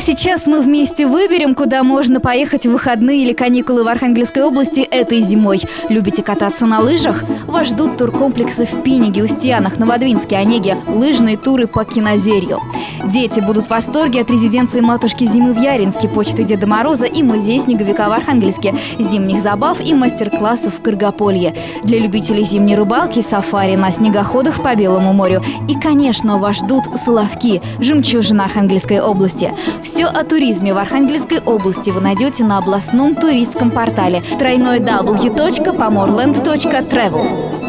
сейчас мы вместе выберем, куда можно поехать в выходные или каникулы в Архангельской области этой зимой. Любите кататься на лыжах? Вас ждут туркомплексы в Пиниге, Устьянах, Новодвинске, Онеге, лыжные туры по Кинозерью. Дети будут в восторге от резиденции матушки Зимы в Яринске, почты Деда Мороза и музей снеговика в Архангельске, зимних забав и мастер-классов в Каргополье. Для любителей зимней рыбалки, сафари на снегоходах по Белому морю. И, конечно, вас ждут Соловки, жемчужина Архангельской области. Все о туризме в Архангельской области вы найдете на областном туристском портале www.pomorland.travel.